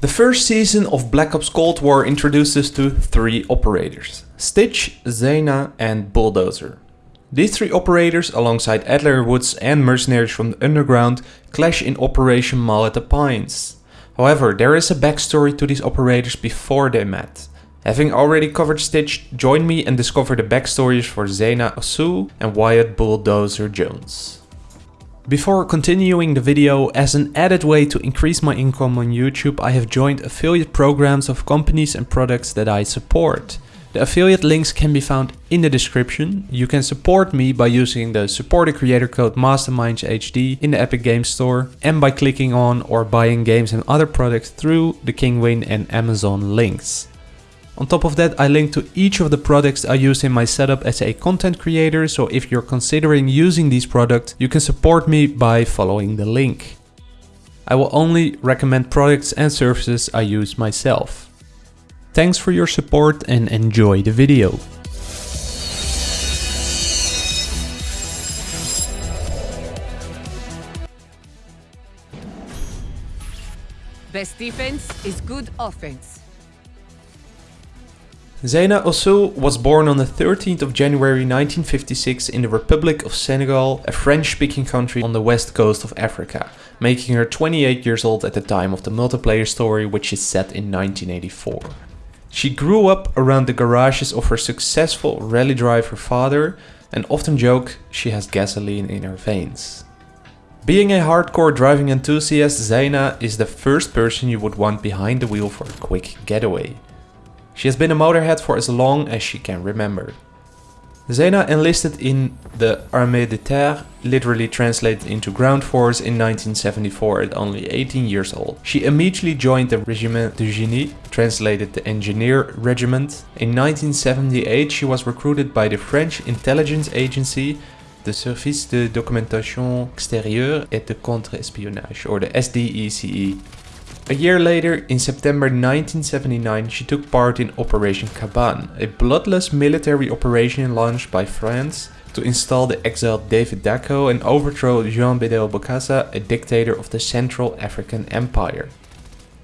The first season of Black Ops Cold War introduced us to three operators, Stitch, Zeyna and Bulldozer. These three operators, alongside Adler Woods and mercenaries from the underground, clash in Operation Mall at the Pines. However, there is a backstory to these operators before they met. Having already covered Stitch, join me and discover the backstories for Zeyna Osu and Wyatt Bulldozer Jones. Before continuing the video, as an added way to increase my income on YouTube, I have joined affiliate programs of companies and products that I support. The affiliate links can be found in the description. You can support me by using the supporter creator code MastermindsHD in the Epic Games Store and by clicking on or buying games and other products through the Kinguin and Amazon links. On top of that, I link to each of the products I use in my setup as a content creator, so if you're considering using these products, you can support me by following the link. I will only recommend products and services I use myself. Thanks for your support and enjoy the video. Best defense is good offense. Zeyna Osu was born on the 13th of January 1956 in the Republic of Senegal, a French-speaking country on the west coast of Africa, making her 28 years old at the time of the multiplayer story which is set in 1984. She grew up around the garages of her successful rally driver father and often joke she has gasoline in her veins. Being a hardcore driving enthusiast, Zeyna is the first person you would want behind the wheel for a quick getaway. She has been a motorhead for as long as she can remember. Zeyna enlisted in the Armée de Terre, literally translated into ground force in 1974 at only 18 years old. She immediately joined the Régiment de Génie, translated the Engineer Regiment. In 1978 she was recruited by the French intelligence agency the Service de Documentation Extérieure et de Contre-Espionnage, or the SDECE. A year later, in September 1979, she took part in Operation Caban, a bloodless military operation launched by France to install the exiled David Dacko and overthrow Jean Bedel Bokassa, a dictator of the Central African Empire.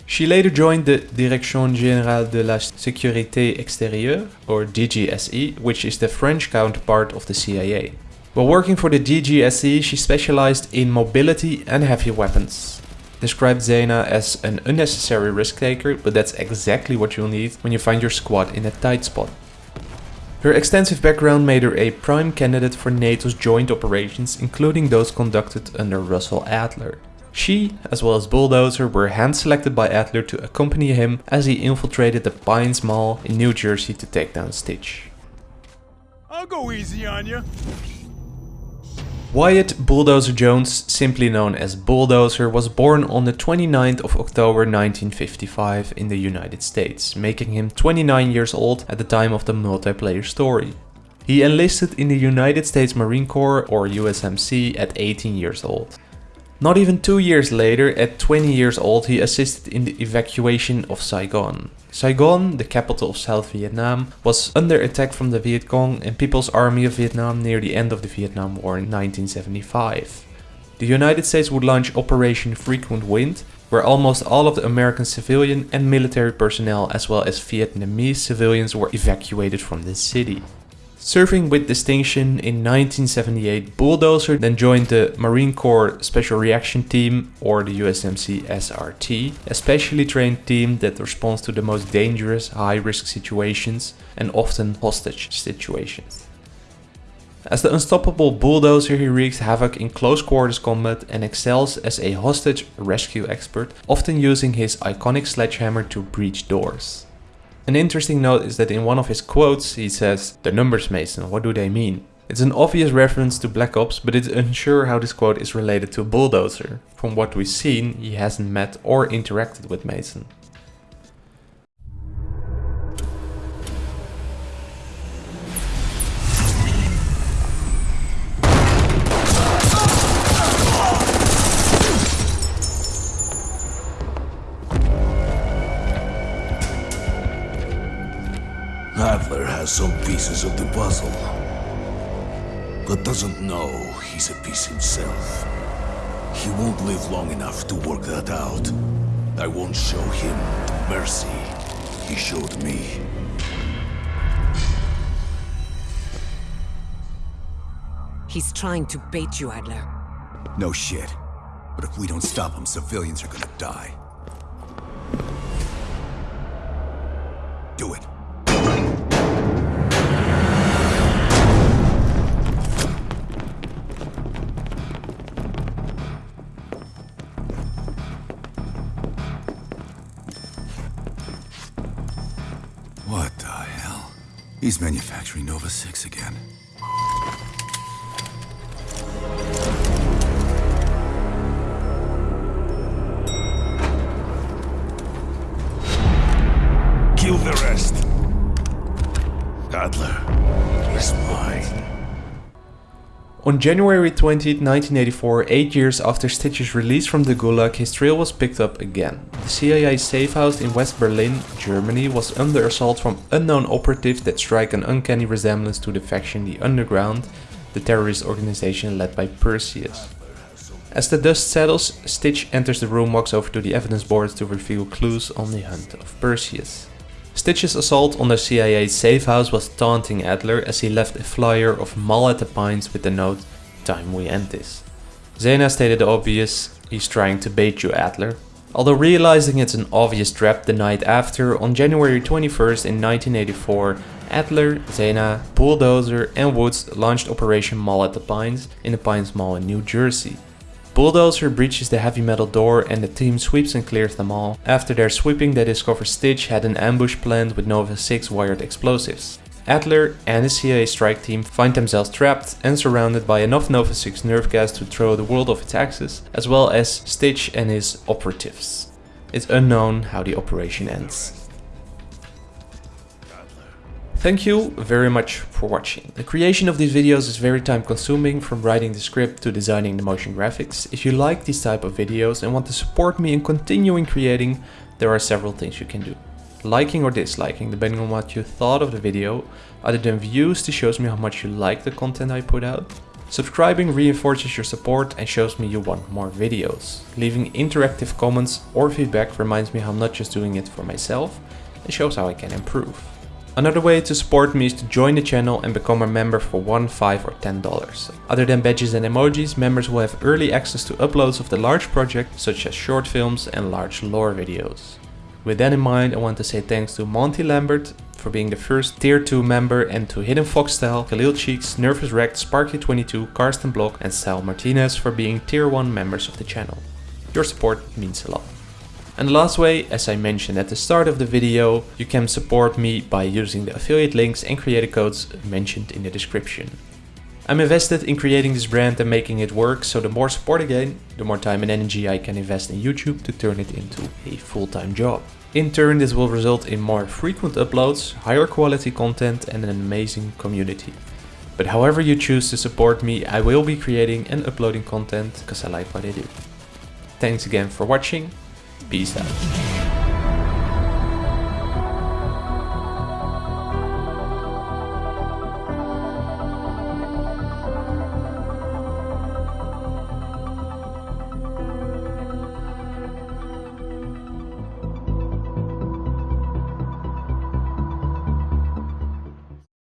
She later joined the Direction Générale de la Sécurité Extérieure, or DGSE, which is the French counterpart of the CIA. While working for the DGSE, she specialized in mobility and heavy weapons described Zeyna as an unnecessary risk taker, but that's exactly what you'll need when you find your squad in a tight spot. Her extensive background made her a prime candidate for NATO's joint operations, including those conducted under Russell Adler. She, as well as Bulldozer, were hand-selected by Adler to accompany him as he infiltrated the Pines Mall in New Jersey to take down Stitch. I'll go easy on you. Wyatt Bulldozer Jones, simply known as Bulldozer, was born on the 29th of October 1955 in the United States, making him 29 years old at the time of the multiplayer story. He enlisted in the United States Marine Corps or USMC at 18 years old. Not even two years later, at 20 years old, he assisted in the evacuation of Saigon. Saigon, the capital of South Vietnam, was under attack from the Viet Cong and People's Army of Vietnam near the end of the Vietnam War in 1975. The United States would launch Operation Frequent Wind, where almost all of the American civilian and military personnel as well as Vietnamese civilians were evacuated from the city. Serving with distinction in 1978, Bulldozer then joined the Marine Corps Special Reaction Team or the USMC SRT, a specially trained team that responds to the most dangerous high-risk situations and often hostage situations. As the unstoppable bulldozer he wreaks havoc in close quarters combat and excels as a hostage rescue expert, often using his iconic sledgehammer to breach doors. An interesting note is that in one of his quotes he says, the numbers Mason, what do they mean? It's an obvious reference to Black Ops, but it's unsure how this quote is related to Bulldozer. From what we've seen, he hasn't met or interacted with Mason. Has some pieces of the puzzle, but doesn't know he's a piece himself. He won't live long enough to work that out. I won't show him the mercy he showed me. He's trying to bait you, Adler. No shit. But if we don't stop him, civilians are gonna die. What the hell? He's manufacturing Nova 6 again. Kill the rest. Adler is mine. On January 20, 1984, eight years after Stitch's release from the Gulag, his trail was picked up again. The CIA safe house in West Berlin, Germany, was under assault from unknown operatives that strike an uncanny resemblance to the faction The Underground, the terrorist organization led by Perseus. As the dust settles, Stitch enters the room, walks over to the evidence boards to reveal clues on the hunt of Perseus. Stitch's assault on the CIA safe house was taunting Adler as he left a flyer of Mall at the Pines with the note, Time we end this. Zeyna stated the obvious, he's trying to bait you Adler. Although realizing it's an obvious trap the night after, on January 21st in 1984, Adler, Zeyna, Bulldozer and Woods launched Operation Mall at the Pines in the Pines Mall in New Jersey. Bulldozer breaches the heavy metal door and the team sweeps and clears them all. After their sweeping they discover Stitch had an ambush planned with Nova 6 wired explosives. Adler and his CIA strike team find themselves trapped and surrounded by enough Nova 6 nerve gas to throw the world off its axis, as well as Stitch and his operatives. It's unknown how the operation ends. Thank you very much for watching. The creation of these videos is very time consuming from writing the script to designing the motion graphics. If you like these type of videos and want to support me in continuing creating, there are several things you can do. Liking or disliking depending on what you thought of the video, other than views this shows me how much you like the content I put out. Subscribing reinforces your support and shows me you want more videos. Leaving interactive comments or feedback reminds me how I'm not just doing it for myself, it shows how I can improve. Another way to support me is to join the channel and become a member for 1, 5 or 10 dollars. Other than badges and emojis, members will have early access to uploads of the large project such as short films and large lore videos. With that in mind, I want to say thanks to Monty Lambert for being the first tier 2 member and to Hidden Fox Style, Khalil Cheeks, Nervous Wrecked, Sparky22, Karsten Block and Sal Martinez for being tier 1 members of the channel. Your support means a lot. And last way, as I mentioned at the start of the video, you can support me by using the affiliate links and creator codes mentioned in the description. I'm invested in creating this brand and making it work, so the more support I gain, the more time and energy I can invest in YouTube to turn it into a full-time job. In turn, this will result in more frequent uploads, higher quality content and an amazing community. But however you choose to support me, I will be creating and uploading content because I like what I do. Thanks again for watching Peace out.